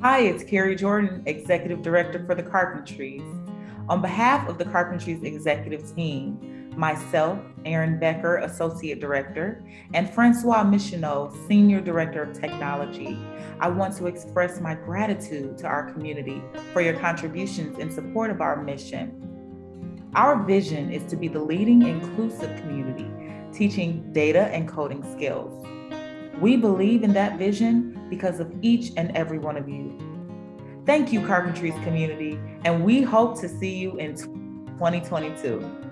Hi, it's Kari Jordan, Executive Director for the Carpentries. On behalf of the Carpentries executive team, myself, Erin Becker, Associate Director, and Francois Michonneau, Senior Director of Technology, I want to express my gratitude to our community for your contributions in support of our mission. Our vision is to be the leading inclusive community, teaching data and coding skills. We believe in that vision because of each and every one of you. Thank you, Carpentries community, and we hope to see you in 2022.